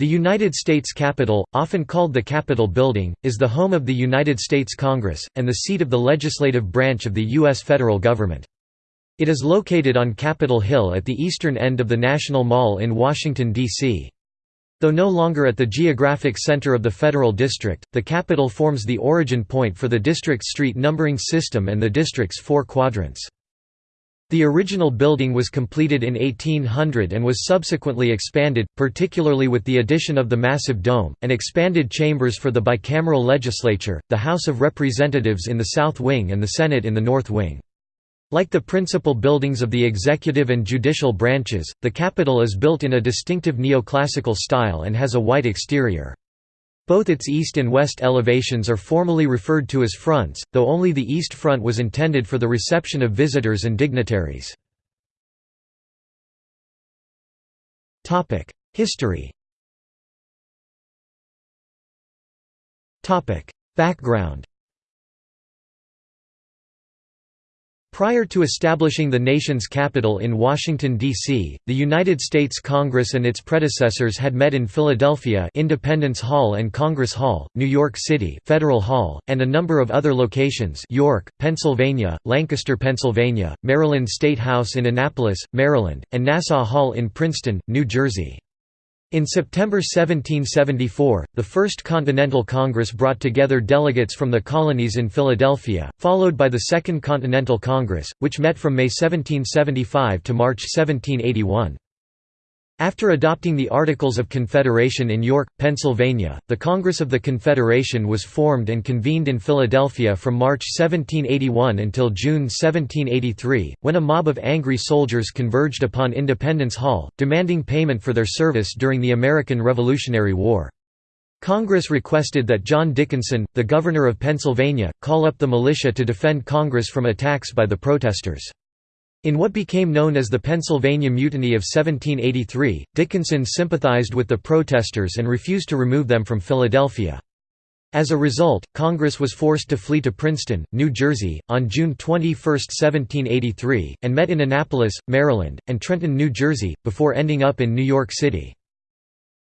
The United States Capitol, often called the Capitol Building, is the home of the United States Congress, and the seat of the legislative branch of the U.S. federal government. It is located on Capitol Hill at the eastern end of the National Mall in Washington, D.C. Though no longer at the geographic center of the federal district, the Capitol forms the origin point for the district's street numbering system and the district's four quadrants. The original building was completed in 1800 and was subsequently expanded, particularly with the addition of the massive dome, and expanded chambers for the bicameral legislature, the House of Representatives in the south wing and the Senate in the north wing. Like the principal buildings of the executive and judicial branches, the Capitol is built in a distinctive neoclassical style and has a white exterior. Both its east and west elevations are formally referred to as fronts, though only the east front was intended for the reception of visitors and dignitaries. History Background Prior to establishing the nation's capital in Washington, D.C., the United States Congress and its predecessors had met in Philadelphia Independence Hall and Congress Hall, New York City Federal Hall, and a number of other locations York, Pennsylvania, Lancaster, Pennsylvania, Maryland State House in Annapolis, Maryland, and Nassau Hall in Princeton, New Jersey. In September 1774, the First Continental Congress brought together delegates from the colonies in Philadelphia, followed by the Second Continental Congress, which met from May 1775 to March 1781. After adopting the Articles of Confederation in York, Pennsylvania, the Congress of the Confederation was formed and convened in Philadelphia from March 1781 until June 1783, when a mob of angry soldiers converged upon Independence Hall, demanding payment for their service during the American Revolutionary War. Congress requested that John Dickinson, the governor of Pennsylvania, call up the militia to defend Congress from attacks by the protesters. In what became known as the Pennsylvania Mutiny of 1783, Dickinson sympathized with the protesters and refused to remove them from Philadelphia. As a result, Congress was forced to flee to Princeton, New Jersey, on June 21, 1783, and met in Annapolis, Maryland, and Trenton, New Jersey, before ending up in New York City.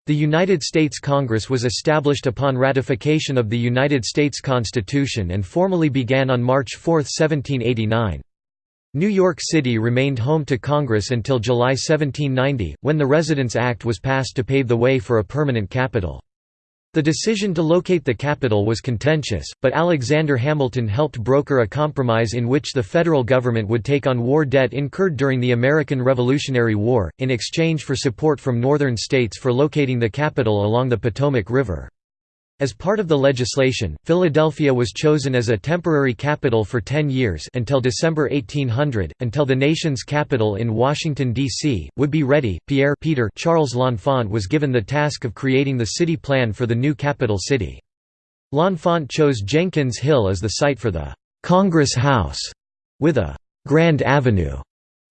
The United States Congress was established upon ratification of the United States Constitution and formally began on March 4, 1789. New York City remained home to Congress until July 1790, when the Residence Act was passed to pave the way for a permanent capital. The decision to locate the capital was contentious, but Alexander Hamilton helped broker a compromise in which the federal government would take on war debt incurred during the American Revolutionary War, in exchange for support from northern states for locating the capital along the Potomac River. As part of the legislation, Philadelphia was chosen as a temporary capital for 10 years until December 1800, until the nation's capital in Washington, D.C., would be ready. Pierre Peter Charles L'Enfant was given the task of creating the city plan for the new capital city. L'Enfant chose Jenkins Hill as the site for the «Congress House», with a «Grand Avenue»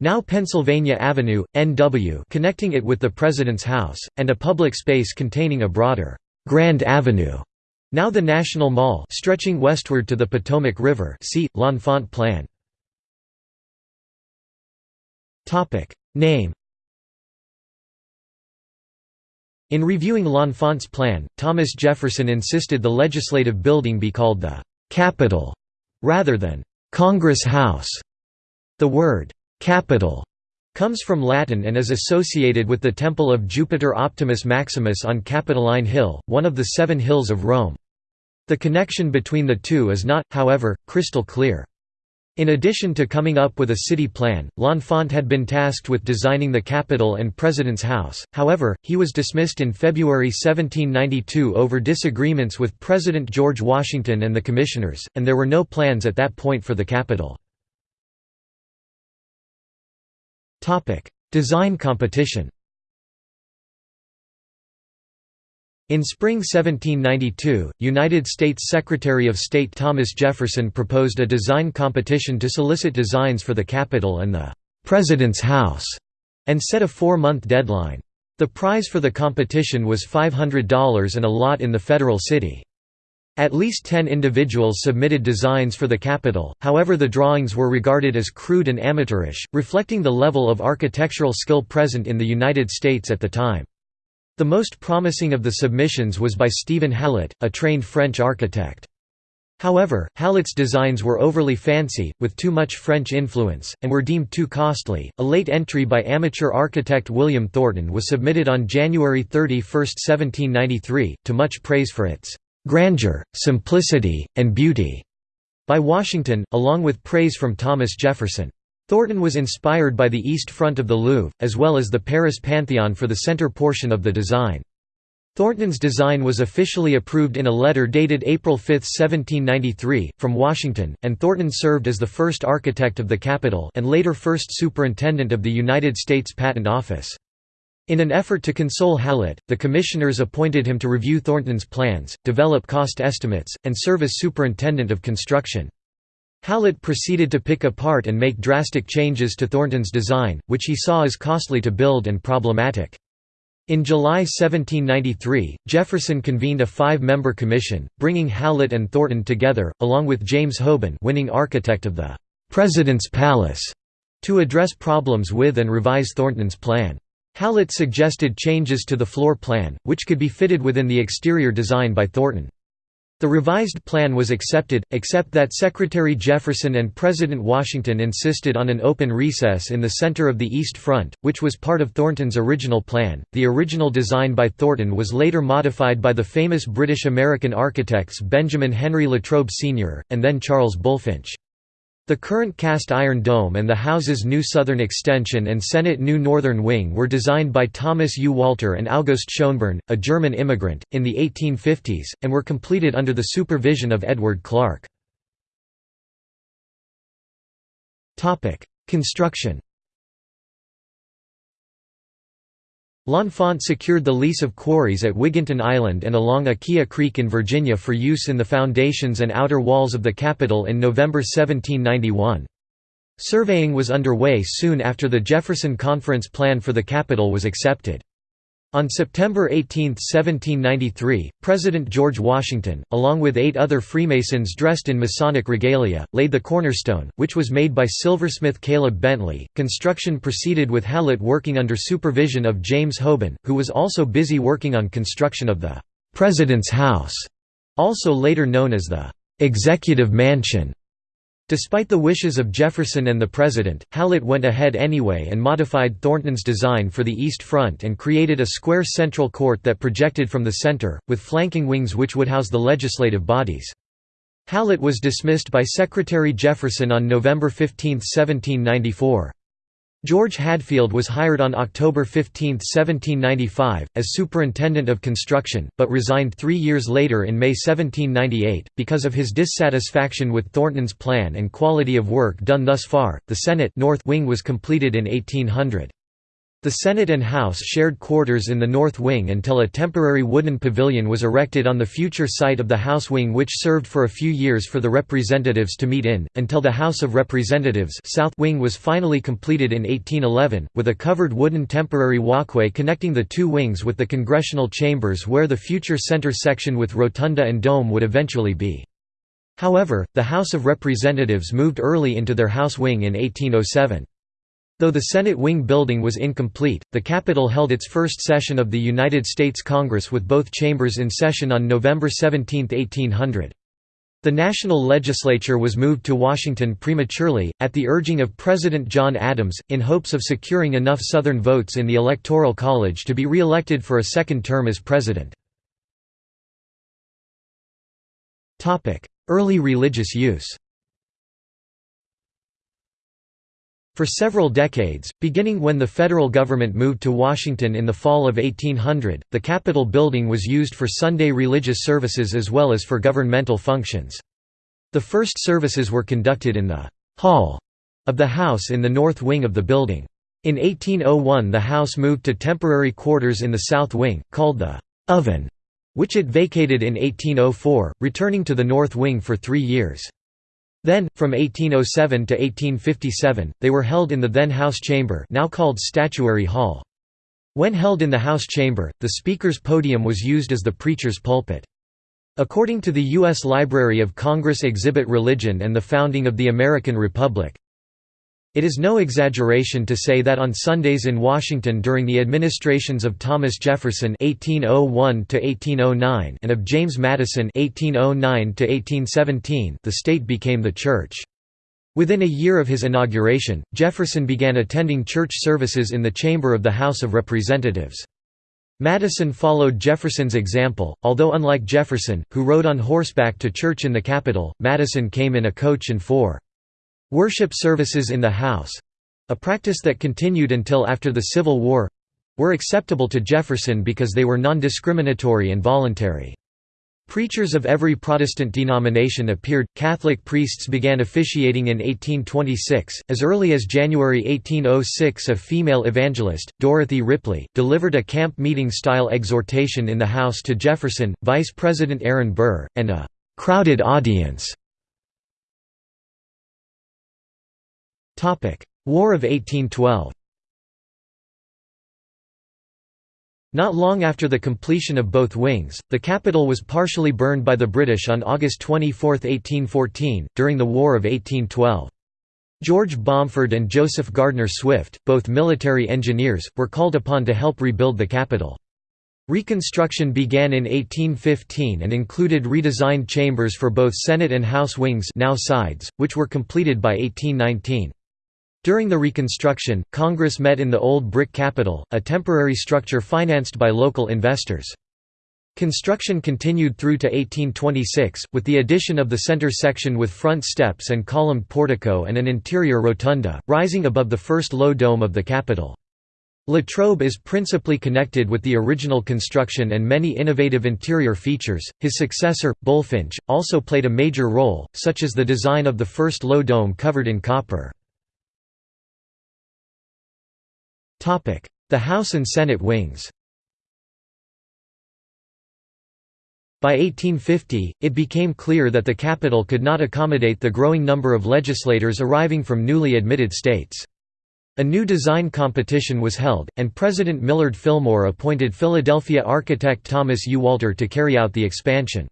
now Pennsylvania Avenue, NW connecting it with the President's House, and a public space containing a broader Grand Avenue, now the National Mall stretching westward to the Potomac River see, L'Enfant Plan. Topic Name In reviewing L'Enfant's plan, Thomas Jefferson insisted the legislative building be called the «Capitol» rather than «Congress House». The word «Capitol» comes from Latin and is associated with the temple of Jupiter Optimus Maximus on Capitoline Hill, one of the seven hills of Rome. The connection between the two is not, however, crystal clear. In addition to coming up with a city plan, L'Enfant had been tasked with designing the Capitol and President's House, however, he was dismissed in February 1792 over disagreements with President George Washington and the Commissioners, and there were no plans at that point for the Capitol. Design competition In spring 1792, United States Secretary of State Thomas Jefferson proposed a design competition to solicit designs for the Capitol and the «President's House» and set a four-month deadline. The prize for the competition was $500 and a lot in the federal city. At least ten individuals submitted designs for the Capitol, however the drawings were regarded as crude and amateurish, reflecting the level of architectural skill present in the United States at the time. The most promising of the submissions was by Stephen Hallett, a trained French architect. However, Hallett's designs were overly fancy, with too much French influence, and were deemed too costly. A late entry by amateur architect William Thornton was submitted on January 31, 1793, to much praise for its grandeur, simplicity, and beauty by Washington, along with praise from Thomas Jefferson. Thornton was inspired by the east front of the Louvre, as well as the Paris Pantheon for the center portion of the design. Thornton's design was officially approved in a letter dated April 5, 1793, from Washington, and Thornton served as the first architect of the Capitol and later first superintendent of the United States Patent Office. In an effort to console Hallett, the commissioners appointed him to review Thornton's plans, develop cost estimates, and serve as superintendent of construction. Hallett proceeded to pick apart and make drastic changes to Thornton's design, which he saw as costly to build and problematic. In July 1793, Jefferson convened a five-member commission, bringing Hallett and Thornton together, along with James Hoban winning architect of the «President's Palace», to address problems with and revise Thornton's plan. Hallett suggested changes to the floor plan, which could be fitted within the exterior design by Thornton. The revised plan was accepted, except that Secretary Jefferson and President Washington insisted on an open recess in the center of the East Front, which was part of Thornton's original plan. The original design by Thornton was later modified by the famous British American architects Benjamin Henry Latrobe Sr., and then Charles Bulfinch. The current cast iron dome and the house's new southern extension and Senate new northern wing were designed by Thomas U. Walter and August Schonborn, a German immigrant, in the 1850s, and were completed under the supervision of Edward Clark. Construction L'Enfant secured the lease of quarries at Wigginton Island and along Aquia Creek in Virginia for use in the foundations and outer walls of the Capitol in November 1791. Surveying was underway soon after the Jefferson Conference plan for the Capitol was accepted. On September 18, 1793, President George Washington, along with eight other Freemasons dressed in Masonic regalia, laid the cornerstone, which was made by silversmith Caleb Bentley. Construction proceeded with Hallett working under supervision of James Hoban, who was also busy working on construction of the President's House, also later known as the Executive Mansion. Despite the wishes of Jefferson and the President, Hallett went ahead anyway and modified Thornton's design for the east front and created a square central court that projected from the center, with flanking wings which would house the legislative bodies. Hallett was dismissed by Secretary Jefferson on November 15, 1794. George Hadfield was hired on October 15, 1795, as superintendent of construction, but resigned three years later in May 1798, because of his dissatisfaction with Thornton's plan and quality of work done thus far. The Senate North wing was completed in 1800. The Senate and House shared quarters in the North Wing until a temporary wooden pavilion was erected on the future site of the House Wing which served for a few years for the representatives to meet in, until the House of Representatives South Wing was finally completed in 1811, with a covered wooden temporary walkway connecting the two wings with the congressional chambers where the future center section with rotunda and dome would eventually be. However, the House of Representatives moved early into their House Wing in 1807. Though the Senate wing building was incomplete, the Capitol held its first session of the United States Congress with both chambers in session on November 17, 1800. The national legislature was moved to Washington prematurely, at the urging of President John Adams, in hopes of securing enough Southern votes in the Electoral College to be re-elected for a second term as president. Early religious use For several decades, beginning when the federal government moved to Washington in the fall of 1800, the Capitol building was used for Sunday religious services as well as for governmental functions. The first services were conducted in the «hall» of the house in the north wing of the building. In 1801 the house moved to temporary quarters in the south wing, called the «oven», which it vacated in 1804, returning to the north wing for three years. Then, from 1807 to 1857, they were held in the then House Chamber now called Statuary Hall. When held in the House Chamber, the Speaker's podium was used as the preacher's pulpit. According to the U.S. Library of Congress Exhibit Religion and the Founding of the American Republic, It is no exaggeration to say that on Sundays in Washington during the administrations of Thomas Jefferson (1801–1809) and of James Madison (1809–1817), the state became the church. Within a year of his inauguration, Jefferson began attending church services in the chamber of the House of Representatives. Madison followed Jefferson's example, although unlike Jefferson, who rode on horseback to church in the Capitol, Madison came in a coach and four. Worship services in the house—a practice that continued until after the Civil War—were acceptable to Jefferson because they were non-discriminatory and voluntary. Preachers of every Protestant denomination appeared. Catholic priests began officiating in 1826. As early as January 1806, a female evangelist, Dorothy Ripley, delivered a camp meeting style exhortation in the House to Jefferson, Vice President Aaron Burr, and a crowded audience. War of 1812 Not long after the completion of both wings, the capital was partially burned by the British on August 24, 1814, during the War of 1812. George Bomford and Joseph Gardner Swift, both military engineers, were called upon to help rebuild the capital. Reconstruction began in 1815 and included redesigned chambers for both Senate and House wings now sides, which were completed by 1819. During the Reconstruction, Congress met in the old brick Capitol, a temporary structure financed by local investors. Construction continued through to 1826, with the addition of the center section with front steps and columned portico and an interior rotunda, rising above the first low dome of the Capitol. Latrobe is principally connected with the original construction and many innovative interior features. His successor, Bulfinch, also played a major role, such as the design of the first low dome covered in copper. The House and Senate wings By 1850, it became clear that the capital could not accommodate the growing number of legislators arriving from newly admitted states. A new design competition was held, and President Millard Fillmore appointed Philadelphia architect Thomas U. Walter to carry out the expansion.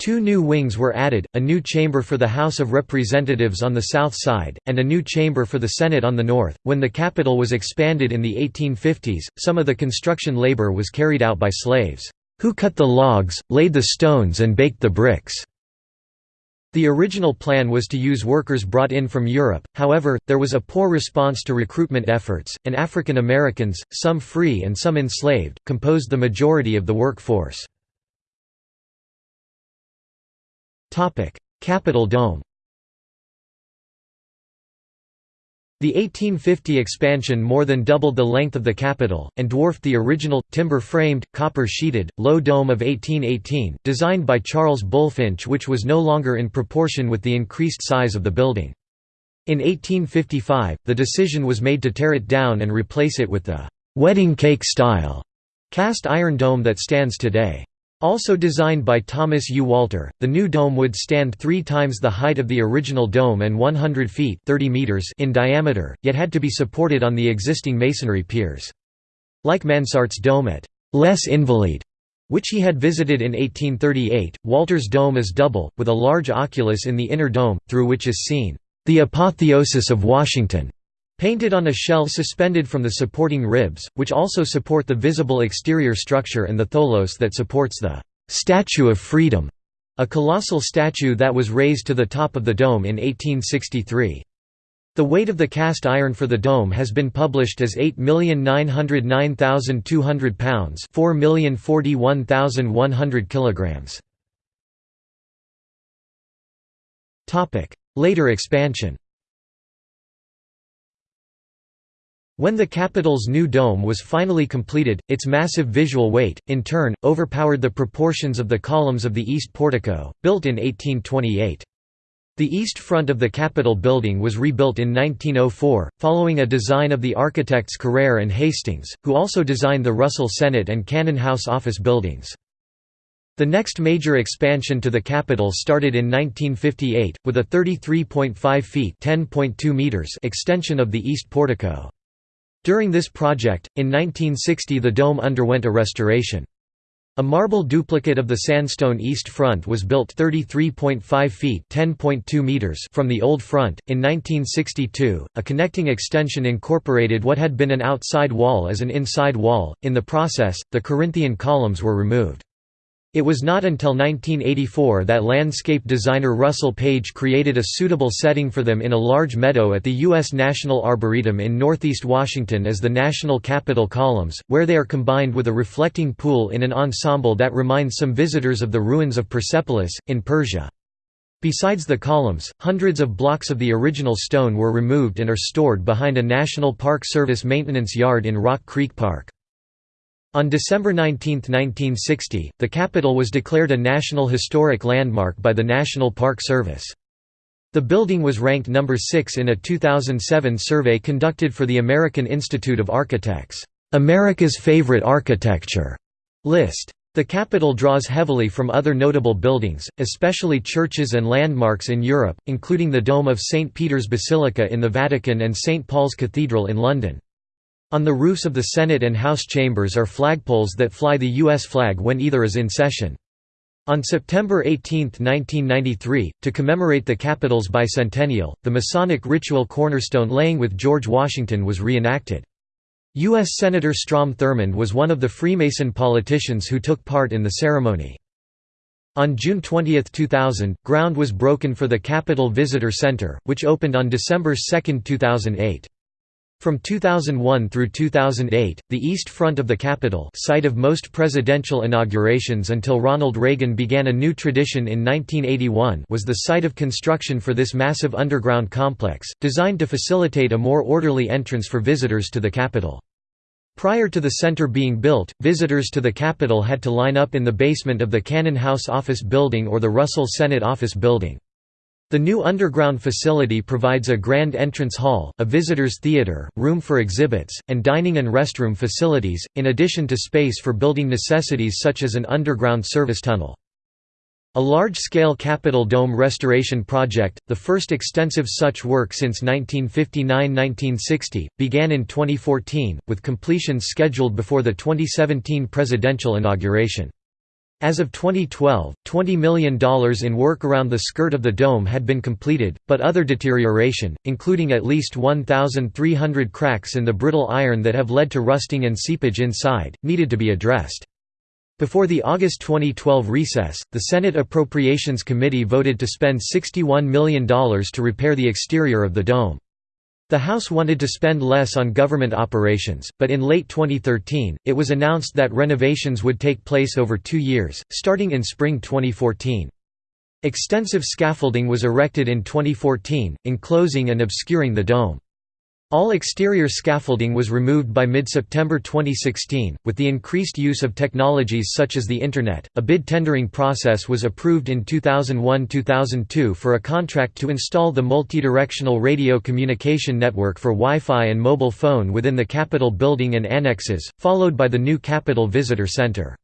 Two new wings were added, a new chamber for the House of Representatives on the south side, and a new chamber for the Senate on the north. When the capital was expanded in the 1850s, some of the construction labor was carried out by slaves, who cut the logs, laid the stones, and baked the bricks. The original plan was to use workers brought in from Europe, however, there was a poor response to recruitment efforts, and African Americans, some free and some enslaved, composed the majority of the workforce. Capitol Dome The 1850 expansion more than doubled the length of the Capitol, and dwarfed the original, timber-framed, copper-sheeted, low dome of 1818, designed by Charles Bulfinch which was no longer in proportion with the increased size of the building. In 1855, the decision was made to tear it down and replace it with the «wedding cake-style» cast iron dome that stands today. Also designed by Thomas U. Walter, the new dome would stand three times the height of the original dome and 100 feet 30 meters in diameter, yet had to be supported on the existing masonry piers. Like Mansart's dome at Les Invalides, which he had visited in 1838, Walter's dome is double, with a large oculus in the inner dome, through which is seen, "...the apotheosis of Washington." Painted on a shell suspended from the supporting ribs, which also support the visible exterior structure and the tholos that supports the «Statue of Freedom», a colossal statue that was raised to the top of the dome in 1863. The weight of the cast iron for the dome has been published as 8,909,200 pounds 4,041,100 kilograms. Later expansion When the Capitol's new dome was finally completed, its massive visual weight, in turn, overpowered the proportions of the columns of the east portico, built in 1828. The east front of the Capitol building was rebuilt in 1904, following a design of the architects Carrere and Hastings, who also designed the Russell Senate and Cannon House office buildings. The next major expansion to the Capitol started in 1958, with a 33.5 feet meters extension of the east portico. During this project, in 1960 the dome underwent a restoration. A marble duplicate of the sandstone east front was built 33.5 feet (10.2 meters) from the old front. In 1962, a connecting extension incorporated what had been an outside wall as an inside wall. In the process, the Corinthian columns were removed. It was not until 1984 that landscape designer Russell Page created a suitable setting for them in a large meadow at the U.S. National Arboretum in northeast Washington as the National Capitol columns, where they are combined with a reflecting pool in an ensemble that reminds some visitors of the ruins of Persepolis, in Persia. Besides the columns, hundreds of blocks of the original stone were removed and are stored behind a National Park Service maintenance yard in Rock Creek Park. On December 19, 1960, the Capitol was declared a National Historic Landmark by the National Park Service. The building was ranked number 6 in a 2007 survey conducted for the American Institute of Architects, "'America's Favorite Architecture' list. The Capitol draws heavily from other notable buildings, especially churches and landmarks in Europe, including the Dome of St. Peter's Basilica in the Vatican and St. Paul's Cathedral in London. On the roofs of the Senate and House chambers are flagpoles that fly the U.S. flag when either is in session. On September 18, 1993, to commemorate the Capitol's bicentennial, the Masonic ritual cornerstone laying with George Washington was reenacted. U.S. Senator Strom Thurmond was one of the Freemason politicians who took part in the ceremony. On June 20, 2000, ground was broken for the Capitol Visitor Center, which opened on December 2, 2008. From 2001 through 2008, the east front of the Capitol site of most presidential inaugurations until Ronald Reagan began a new tradition in 1981 was the site of construction for this massive underground complex, designed to facilitate a more orderly entrance for visitors to the Capitol. Prior to the center being built, visitors to the Capitol had to line up in the basement of the Cannon House Office Building or the Russell Senate Office Building. The new underground facility provides a grand entrance hall, a visitors theater, room for exhibits, and dining and restroom facilities, in addition to space for building necessities such as an underground service tunnel. A large-scale Capitol Dome restoration project, the first extensive such work since 1959–1960, began in 2014, with completion scheduled before the 2017 presidential inauguration. As of 2012, $20 million in work around the skirt of the dome had been completed, but other deterioration, including at least 1,300 cracks in the brittle iron that have led to rusting and seepage inside, needed to be addressed. Before the August 2012 recess, the Senate Appropriations Committee voted to spend $61 million to repair the exterior of the dome. The House wanted to spend less on government operations, but in late 2013, it was announced that renovations would take place over two years, starting in spring 2014. Extensive scaffolding was erected in 2014, enclosing and obscuring the dome. All exterior scaffolding was removed by mid-September 2016. With the increased use of technologies such as the Internet, a bid tendering process was approved in 2001-2002 for a contract to install the multidirectional radio communication network for Wi-Fi and mobile phone within the Capitol building and annexes, followed by the new Capitol Visitor Center.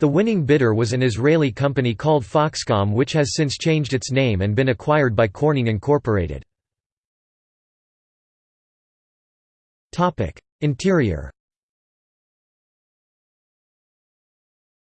The winning bidder was an Israeli company called Foxcom which has since changed its name and been acquired by Corning Incorporated. Interior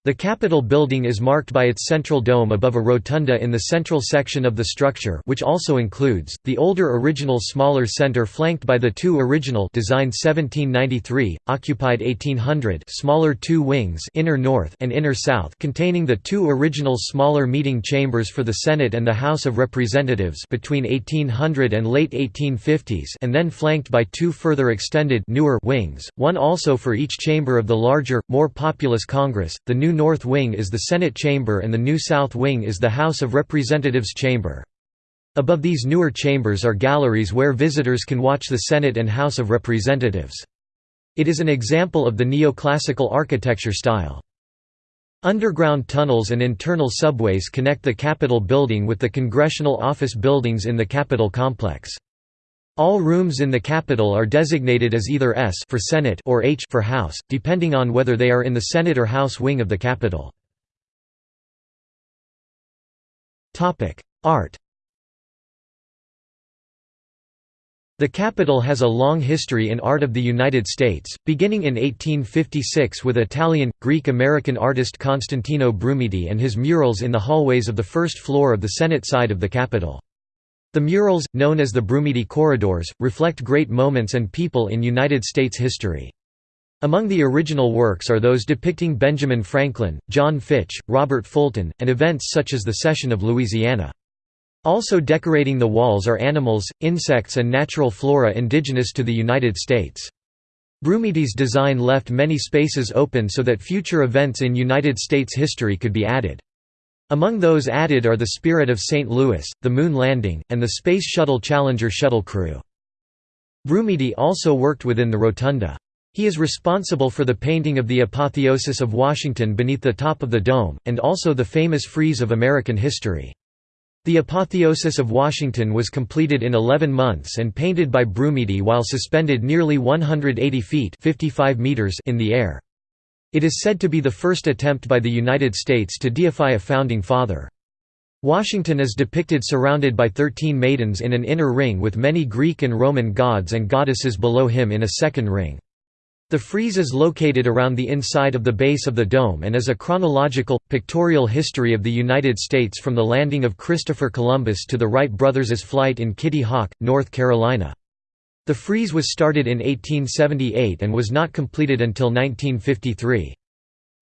The Capitol building is marked by its central dome above a rotunda in the central section of the structure which also includes, the older original smaller center flanked by the two original designed 1793, occupied 1800 smaller two wings inner north and inner south containing the two original smaller meeting chambers for the Senate and the House of Representatives between 1800 and late 1850s and then flanked by two further extended newer wings, one also for each chamber of the larger, more populous Congress, the new new North Wing is the Senate Chamber and the new South Wing is the House of Representatives Chamber. Above these newer chambers are galleries where visitors can watch the Senate and House of Representatives. It is an example of the neoclassical architecture style. Underground tunnels and internal subways connect the Capitol building with the congressional office buildings in the Capitol complex. All rooms in the Capitol are designated as either S for Senate or H for House, depending on whether they are in the Senate or House wing of the Capitol. Art The Capitol has a long history in art of the United States, beginning in 1856 with Italian, Greek-American artist Constantino Brumidi and his murals in the hallways of the first floor of the Senate side of the Capitol. The murals, known as the Brumidi corridors, reflect great moments and people in United States history. Among the original works are those depicting Benjamin Franklin, John Fitch, Robert Fulton, and events such as the Cession of Louisiana. Also decorating the walls are animals, insects and natural flora indigenous to the United States. Brumidi's design left many spaces open so that future events in United States history could be added. Among those added are the Spirit of St. Louis, the Moon Landing, and the Space Shuttle Challenger shuttle crew. Brumidi also worked within the Rotunda. He is responsible for the painting of the Apotheosis of Washington beneath the top of the dome, and also the famous frieze of American history. The Apotheosis of Washington was completed in 11 months and painted by Brumidi while suspended nearly 180 feet 55 meters in the air. It is said to be the first attempt by the United States to deify a founding father. Washington is depicted surrounded by thirteen maidens in an inner ring with many Greek and Roman gods and goddesses below him in a second ring. The frieze is located around the inside of the base of the dome and is a chronological, pictorial history of the United States from the landing of Christopher Columbus to the Wright brothers' flight in Kitty Hawk, North Carolina. The frieze was started in 1878 and was not completed until 1953.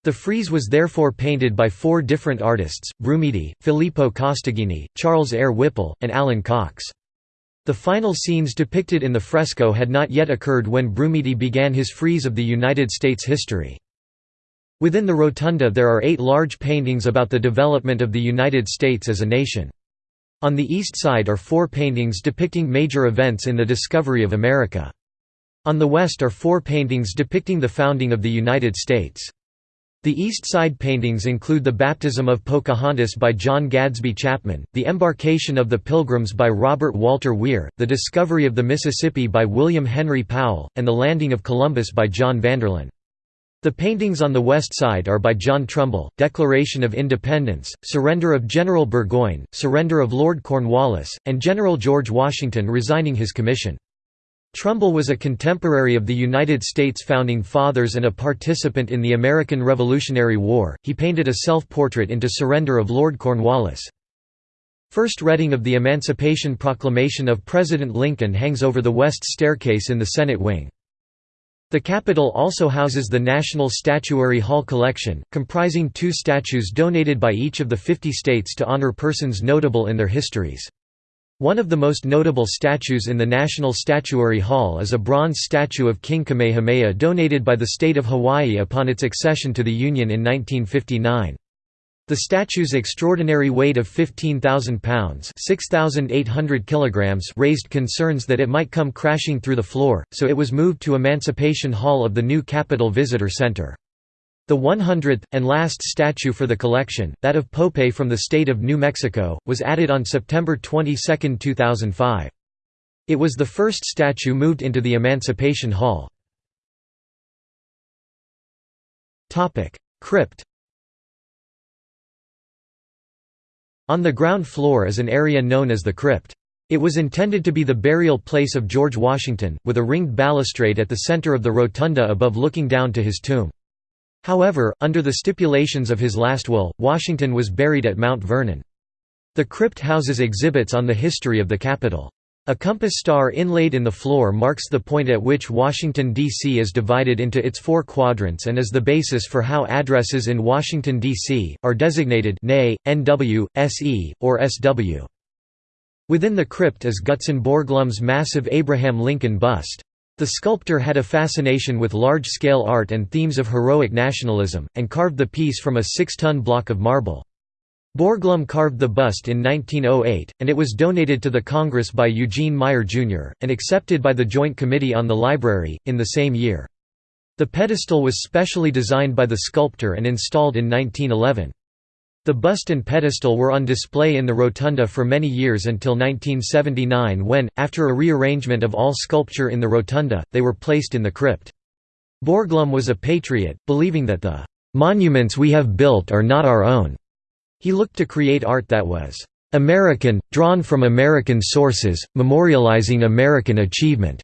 The frieze was therefore painted by four different artists, Brumidi, Filippo Costaggini, Charles Eyre Whipple, and Allyn Cox. The final scenes depicted in the fresco had not yet occurred when Brumidi began his frieze of the United States history. Within the rotunda there are eight large paintings about the development of the United States as a nation. On the east side are four paintings depicting major events in the discovery of America. On the west are four paintings depicting the founding of the United States. The east side paintings include the baptism of Pocahontas by John Gadsby Chapman, the embarkation of the Pilgrims by Robert Walter Weir, the discovery of the Mississippi by William Henry Powell, and the landing of Columbus by John Vanderlyn. The paintings on the west side are by John Trumbull, Declaration of Independence, Surrender of General Burgoyne, Surrender of Lord Cornwallis, and General George Washington resigning his commission. Trumbull was a contemporary of the United States Founding Fathers and a participant in the American Revolutionary War. He painted a self-portrait into Surrender of Lord Cornwallis. First reading of the Emancipation Proclamation of President Lincoln hangs over the west staircase in the Senate wing. The Capitol also houses the National Statuary Hall collection, comprising two statues donated by each of the 50 states to honor persons notable in their histories. One of the most notable statues in the National Statuary Hall is a bronze statue of King Kamehameha donated by the state of Hawaii upon its accession to the Union in 1959. The statue's extraordinary weight of 15,000 pounds kilograms raised concerns that it might come crashing through the floor, so it was moved to Emancipation Hall of the new Capitol Visitor Center. The 100th, and last statue for the collection, that of Pope from the state of New Mexico, was added on September 22, 2005. It was the first statue moved into the Emancipation Hall. Crypt On the ground floor is an area known as the crypt. It was intended to be the burial place of George Washington, with a ringed balustrade at the center of the rotunda above looking down to his tomb. However, under the stipulations of his last will, Washington was buried at Mount Vernon. The crypt houses exhibits on the history of the Capitol. A compass star inlaid in the floor marks the point at which Washington, D.C. is divided into its four quadrants and is the basis for how addresses in Washington, D.C., are designated NA, NW, SE, or SW. Within the crypt is Gutzon Borglum's massive Abraham Lincoln bust. The sculptor had a fascination with large-scale art and themes of heroic nationalism, and carved the piece from a six-ton block of marble. Borglum carved the bust in 1908, and it was donated to the Congress by Eugene Meyer, Jr., and accepted by the Joint Committee on the Library, in the same year. The pedestal was specially designed by the sculptor and installed in 1911. The bust and pedestal were on display in the rotunda for many years until 1979 when, after a rearrangement of all sculpture in the rotunda, they were placed in the crypt. Borglum was a patriot, believing that the "...monuments we have built are not our own." He looked to create art that was American, drawn from American sources, memorializing American achievement,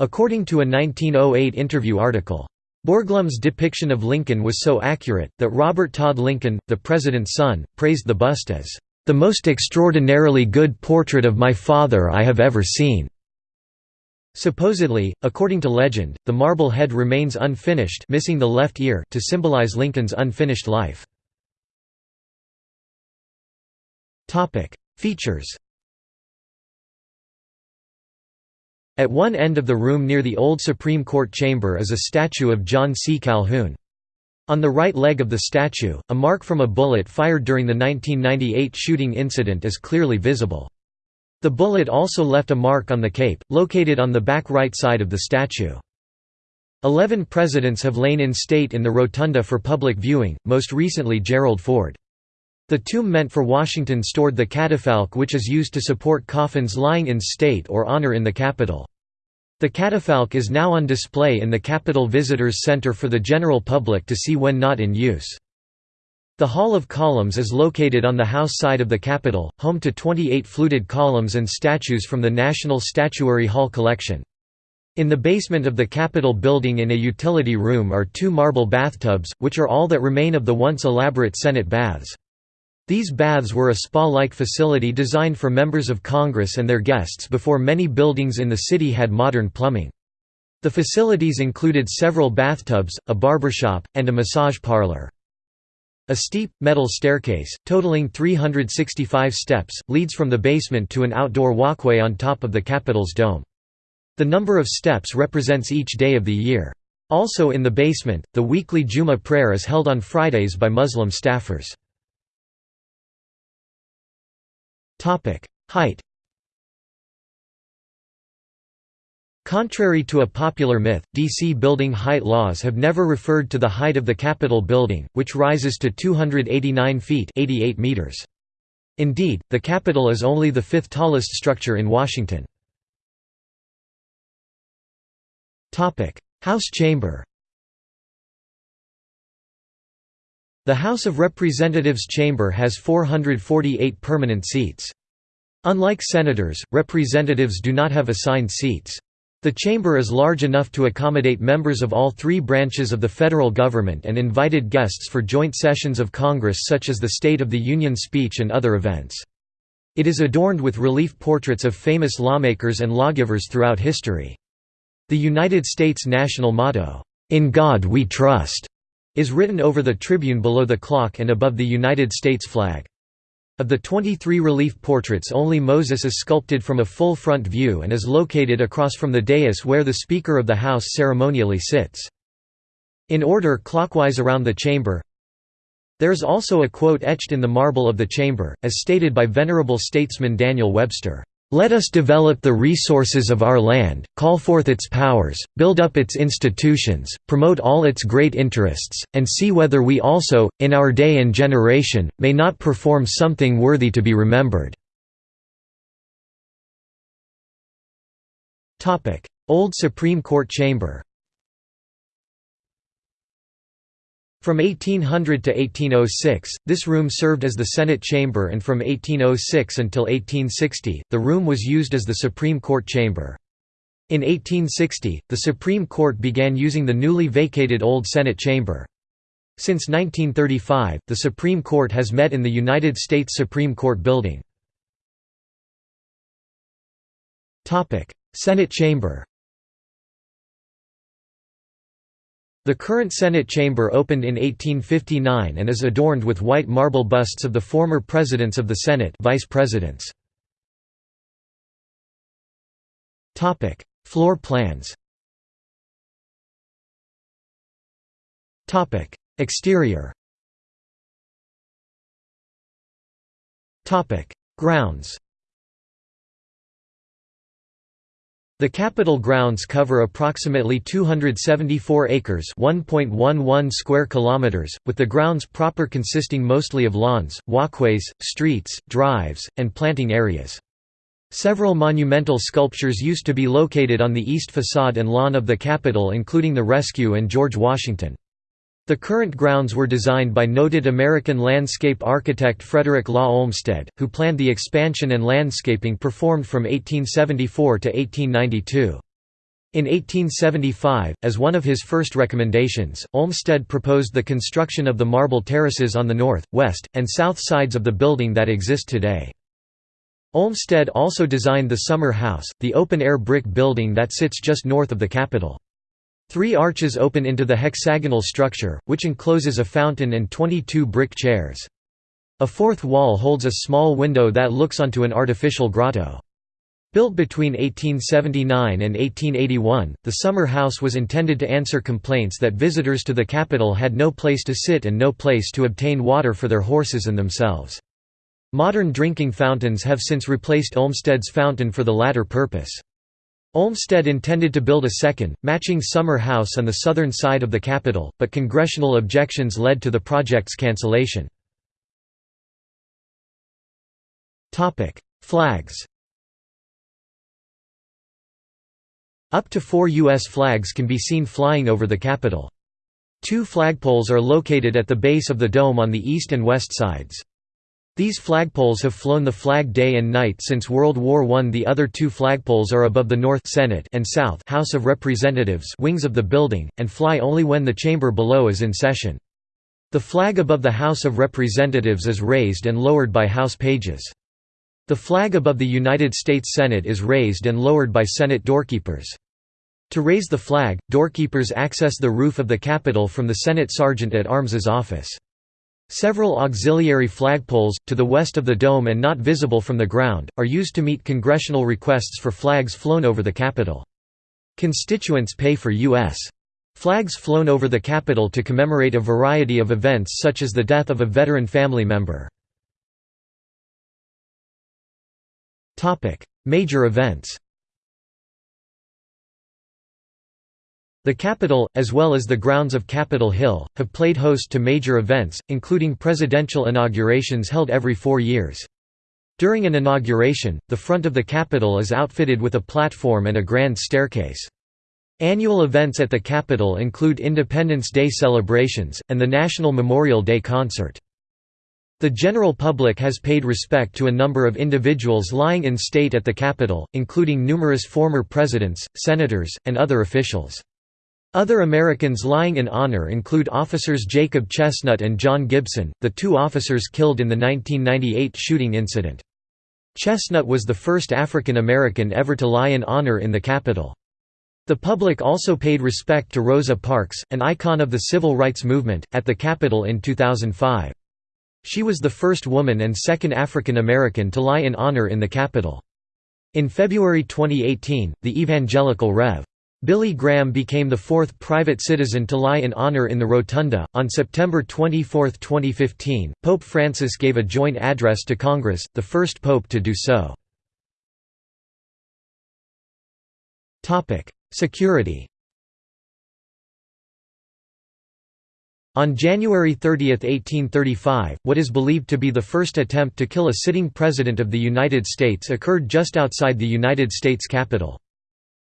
according to a 1908 interview article. Borglum's depiction of Lincoln was so accurate, that Robert Todd Lincoln, the president's son, praised the bust as, "...the most extraordinarily good portrait of my father I have ever seen." Supposedly, according to legend, the marble head remains unfinished missing the left ear to symbolize Lincoln's unfinished life. Features At one end of the room near the old Supreme Court chamber is a statue of John C. Calhoun. On the right leg of the statue, a mark from a bullet fired during the 1998 shooting incident is clearly visible. The bullet also left a mark on the cape, located on the back right side of the statue. Eleven presidents have lain in state in the rotunda for public viewing, most recently Gerald Ford. The tomb meant for Washington stored the catafalque which is used to support coffins lying in state or honor in the Capitol. The catafalque is now on display in the Capitol Visitors Center for the general public to see when not in use. The Hall of Columns is located on the house side of the Capitol, home to 28 fluted columns and statues from the National Statuary Hall collection. In the basement of the Capitol building in a utility room are two marble bathtubs, which are all that remain of the once elaborate Senate baths. These baths were a spa-like facility designed for members of Congress and their guests before many buildings in the city had modern plumbing. The facilities included several bathtubs, a barbershop, and a massage parlor. A steep, metal staircase, totaling 365 steps, leads from the basement to an outdoor walkway on top of the Capitol's dome. The number of steps represents each day of the year. Also in the basement, the weekly Juma prayer is held on Fridays by Muslim staffers. Height Contrary to a popular myth, DC building height laws have never referred to the height of the Capitol building, which rises to 289 feet 88 meters. Indeed, the Capitol is only the fifth tallest structure in Washington. Topic: House chamber The House of Representatives chamber has 448 permanent seats. Unlike senators, representatives do not have assigned seats. The chamber is large enough to accommodate members of all three branches of the federal government and invited guests for joint sessions of Congress such as the State of the Union speech and other events. It is adorned with relief portraits of famous lawmakers and lawgivers throughout history. The United States national motto, "'In God We Trust' is written over the tribune below the clock and above the United States flag. Of the 23 relief portraits only Moses is sculpted from a full front view and is located across from the dais where the Speaker of the House ceremonially sits. In order clockwise around the chamber There is also a quote etched in the marble of the chamber, as stated by venerable statesman Daniel Webster. Let us develop the resources of our land, call forth its powers, build up its institutions, promote all its great interests, and see whether we also, in our day and generation, may not perform something worthy to be remembered." Old Supreme Court Chamber From 1800 to 1806, this room served as the Senate chamber and from 1806 until 1860, the room was used as the Supreme Court chamber. In 1860, the Supreme Court began using the newly vacated Old Senate chamber. Since 1935, the Supreme Court has met in the United States Supreme Court building. Senate chamber The current Senate chamber opened in 1859 and is adorned with white marble busts of the former presidents of the Senate vice presidents. Floor plans. Exterior. Grounds The Capitol grounds cover approximately 274 acres (1.11 square kilometers), with the grounds proper consisting mostly of lawns, walkways, streets, drives, and planting areas. Several monumental sculptures used to be located on the east facade and lawn of the Capitol including the Rescue and George Washington. The current grounds were designed by noted American landscape architect Frederick Law Olmsted, who planned the expansion and landscaping performed from 1874 to 1892. In 1875, as one of his first recommendations, Olmsted proposed the construction of the marble terraces on the north, west, and south sides of the building that exist today. Olmsted also designed the Summer House, the open-air brick building that sits just north of the Capitol. Three arches open into the hexagonal structure, which encloses a fountain and 22 brick chairs. A fourth wall holds a small window that looks onto an artificial grotto. Built between 1879 and 1881, the summer house was intended to answer complaints that visitors to the capital had no place to sit and no place to obtain water for their horses and themselves. Modern drinking fountains have since replaced Olmsted's fountain for the latter purpose. Olmsted intended to build a second, matching summer house on the southern side of the Capitol, but congressional objections led to the project's cancellation. Flags Up to four U.S. flags can be seen flying over the Capitol. Two flagpoles are located at the base of the dome on the east and west sides. These flagpoles have flown the flag day and night since World War I. The other two flagpoles are above the North Senate and South House of Representatives wings of the building, and fly only when the chamber below is in session. The flag above the House of Representatives is raised and lowered by House pages. The flag above the United States Senate is raised and lowered by Senate doorkeepers. To raise the flag, doorkeepers access the roof of the Capitol from the Senate Sergeant at Arms's office. Several auxiliary flagpoles, to the west of the dome and not visible from the ground, are used to meet congressional requests for flags flown over the Capitol. Constituents pay for U.S. flags flown over the Capitol to commemorate a variety of events such as the death of a veteran family member. Major events The Capitol, as well as the grounds of Capitol Hill, have played host to major events, including presidential inaugurations held every four years. During an inauguration, the front of the Capitol is outfitted with a platform and a grand staircase. Annual events at the Capitol include Independence Day celebrations, and the National Memorial Day Concert. The general public has paid respect to a number of individuals lying in state at the Capitol, including numerous former presidents, senators, and other officials. Other Americans lying in honor include officers Jacob Chesnut and John Gibson, the two officers killed in the 1998 shooting incident. Chesnut was the first African American ever to lie in honor in the Capitol. The public also paid respect to Rosa Parks, an icon of the civil rights movement, at the Capitol in 2005. She was the first woman and second African American to lie in honor in the Capitol. In February 2018, the evangelical Rev. Billy Graham became the fourth private citizen to lie in honor in the Rotunda. On September 24, 2015, Pope Francis gave a joint address to Congress, the first pope to do so. Security On January 30, 1835, what is believed to be the first attempt to kill a sitting President of the United States occurred just outside the United States Capitol.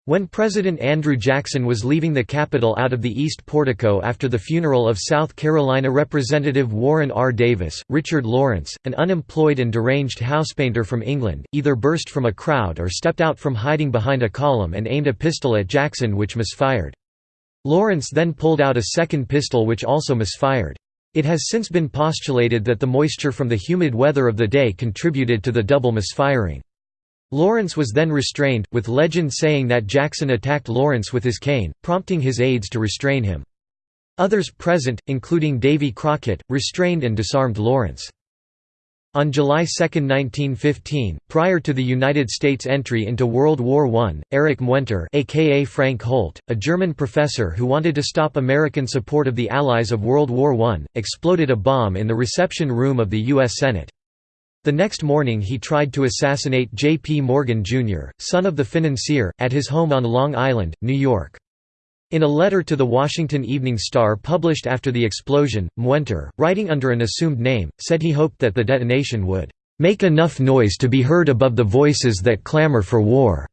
When President Andrew Jackson was leaving the Capitol out of the East Portico after the funeral of South Carolina Representative Warren R. Davis, Richard Lawrence, an unemployed and deranged housepainter from England, either burst from a crowd or stepped out from hiding behind a column and aimed a pistol at Jackson which misfired. Lawrence then pulled out a second pistol which also misfired. It has since been postulated that the moisture from the humid weather of the day contributed to the double misfiring. Lawrence was then restrained, with legend saying that Jackson attacked Lawrence with his cane, prompting his aides to restrain him. Others present, including Davy Crockett, restrained and disarmed Lawrence. On July 2, 1915, prior to the United States' entry into World War I, Erich Muenter aka Frank Holt, a German professor who wanted to stop American support of the Allies of World War I, exploded a bomb in the reception room of the U.S. Senate. The next morning he tried to assassinate J. P. Morgan, Jr., son of the financier, at his home on Long Island, New York. In a letter to the Washington Evening Star published after the explosion, Muenter, writing under an assumed name, said he hoped that the detonation would "...make enough noise to be heard above the voices that clamor for war."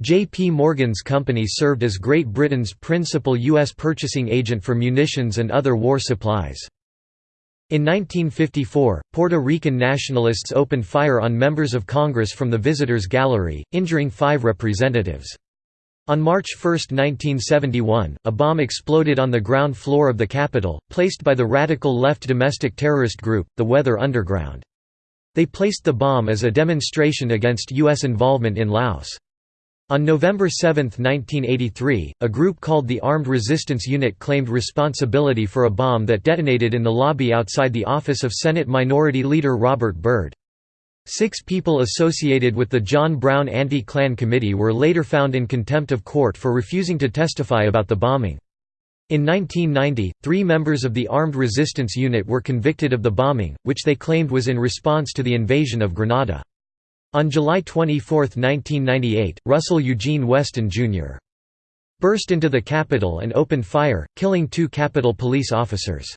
J.P. Morgan's company served as Great Britain's principal U.S. purchasing agent for munitions and other war supplies. In 1954, Puerto Rican nationalists opened fire on members of Congress from the Visitors Gallery, injuring five representatives. On March 1, 1971, a bomb exploded on the ground floor of the Capitol, placed by the radical left domestic terrorist group, the Weather Underground. They placed the bomb as a demonstration against U.S. involvement in Laos. On November 7, 1983, a group called the Armed Resistance Unit claimed responsibility for a bomb that detonated in the lobby outside the office of Senate Minority Leader Robert Byrd. Six people associated with the John Brown Anti-Klan Committee were later found in contempt of court for refusing to testify about the bombing. In 1990, three members of the Armed Resistance Unit were convicted of the bombing, which they claimed was in response to the invasion of Grenada. On July 24, 1998, Russell Eugene Weston, Jr. burst into the Capitol and opened fire, killing two Capitol police officers.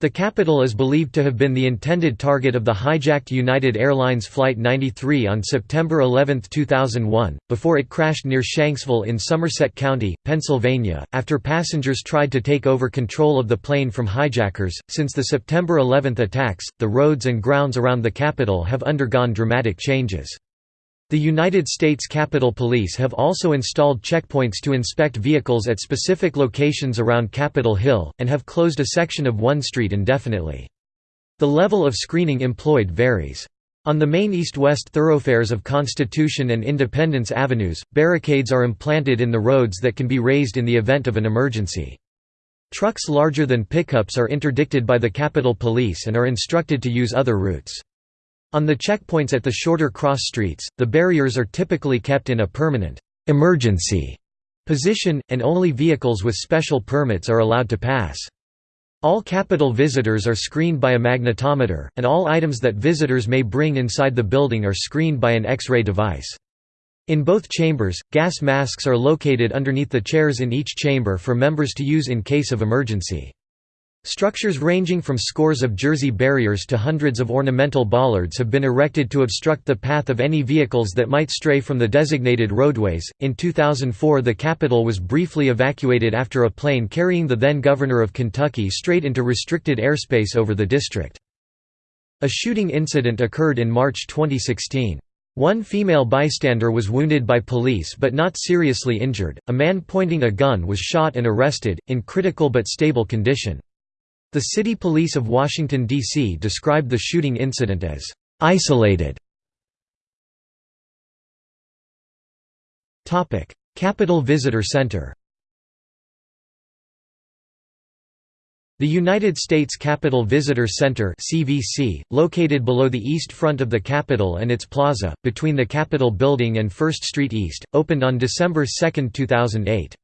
The Capitol is believed to have been the intended target of the hijacked United Airlines Flight 93 on September 11, 2001, before it crashed near Shanksville in Somerset County, Pennsylvania, after passengers tried to take over control of the plane from hijackers. Since the September 11 attacks, the roads and grounds around the Capitol have undergone dramatic changes. The United States Capitol Police have also installed checkpoints to inspect vehicles at specific locations around Capitol Hill, and have closed a section of one street indefinitely. The level of screening employed varies. On the main east-west thoroughfares of Constitution and Independence Avenues, barricades are implanted in the roads that can be raised in the event of an emergency. Trucks larger than pickups are interdicted by the Capitol Police and are instructed to use other routes. On the checkpoints at the shorter cross streets, the barriers are typically kept in a permanent emergency position, and only vehicles with special permits are allowed to pass. All Capitol visitors are screened by a magnetometer, and all items that visitors may bring inside the building are screened by an X-ray device. In both chambers, gas masks are located underneath the chairs in each chamber for members to use in case of emergency. Structures ranging from scores of jersey barriers to hundreds of ornamental bollards have been erected to obstruct the path of any vehicles that might stray from the designated roadways. In 2004, the Capitol was briefly evacuated after a plane carrying the then governor of Kentucky strayed into restricted airspace over the district. A shooting incident occurred in March 2016. One female bystander was wounded by police but not seriously injured. A man pointing a gun was shot and arrested, in critical but stable condition. The City Police of Washington, D.C. described the shooting incident as isolated. Capitol Visitor Center The United States Capitol Visitor Center (CVC), located below the east front of the Capitol and its plaza, between the Capitol Building and First Street East, opened on December 2, 2008.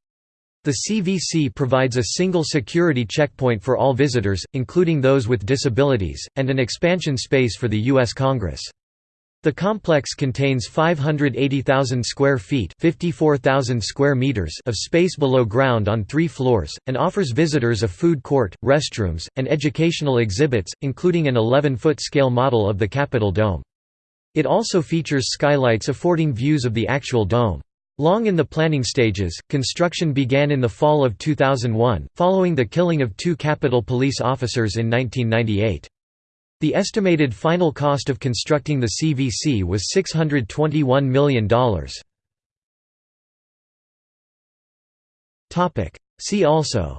The CVC provides a single security checkpoint for all visitors, including those with disabilities, and an expansion space for the U.S. Congress. The complex contains 580,000 square feet square meters of space below ground on three floors, and offers visitors a food court, restrooms, and educational exhibits, including an 11-foot scale model of the Capitol Dome. It also features skylights affording views of the actual dome. Long in the planning stages, construction began in the fall of 2001, following the killing of two Capitol Police officers in 1998. The estimated final cost of constructing the CVC was $621 million. See also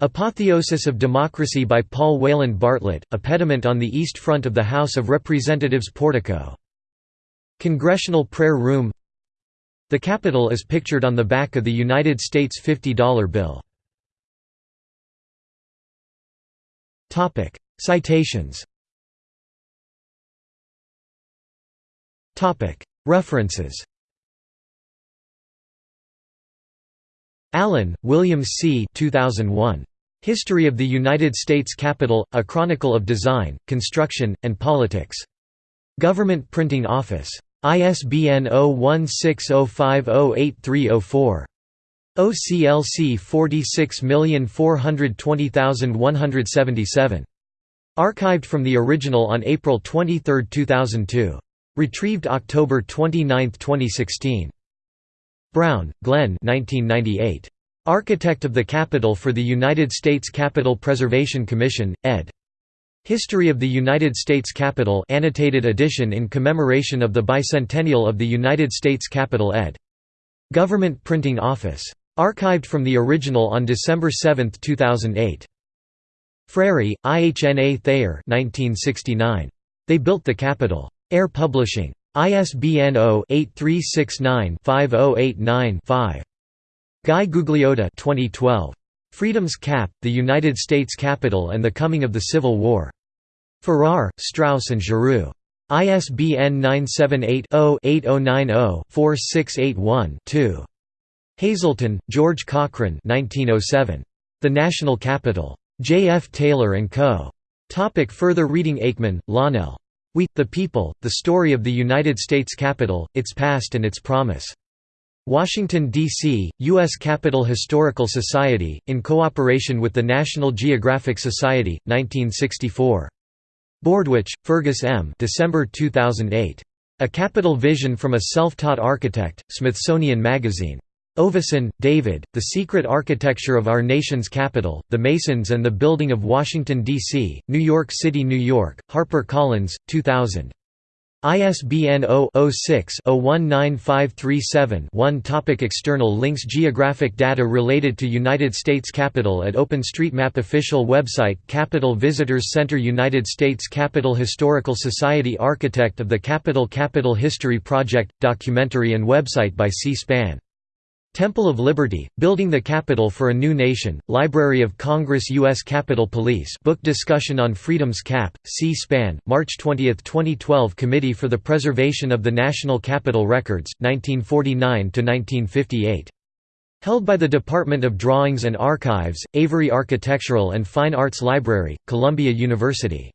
Apotheosis of Democracy by Paul Wayland Bartlett, a pediment on the east front of the House of Representatives portico Congressional Prayer Room The Capitol is pictured on the back of the United States $50 bill. Citations References Allen, William C. 2001. History of the United States Capitol, A Chronicle of Design, Construction, and Politics. Government Printing Office. ISBN 0160508304. OCLC 46420177. Archived from the original on April 23, 2002. Retrieved October 29, 2016. Brown, Glenn 1998. Architect of the Capitol for the United States Capitol Preservation Commission, ed. History of the United States Capitol annotated edition in commemoration of the bicentennial of the United States Capitol ed. Government Printing Office. Archived from the original on December 7, 2008. Frary, IHNA Thayer 1969. They Built the Capitol. Ayer Publishing. ISBN 0-8369-5089-5. Guy Gugliotta 2012. Freedom's Cap, The United States Capitol and the Coming of the Civil War. Farrar, Straus and Giroux. ISBN 978-0-8090-4681-2. Hazelton, George Cochran 1907. The National Capitol. J. F. Taylor & Co. Topic further reading Aikman, Lonnelle. We, the People, The Story of the United States Capitol, Its Past and Its Promise. Washington, D.C., U.S. Capitol Historical Society, in cooperation with the National Geographic Society, 1964. Bordewich, Fergus M. December 2008. A Capitol Vision from a Self-Taught Architect, Smithsonian Magazine. Ovason, David, The Secret Architecture of Our Nation's Capital, The Masons and the Building of Washington, D.C., New York City, New York, HarperCollins, 2000. ISBN 0-06-019537-1 Topic External links Geographic data related to United States Capitol at OpenStreetMap Official website Capitol Visitors Center United States Capitol Historical Society Architect of the Capitol Capitol History Project – Documentary and website by C-SPAN Temple of Liberty, Building the Capitol for a New Nation, Library of Congress U.S. Capitol Police book discussion on Freedom's Cap, C-SPAN, March 20, 2012 Committee for the Preservation of the National Capitol Records, 1949–1958. Held by the Department of Drawings and Archives, Avery Architectural and Fine Arts Library, Columbia University.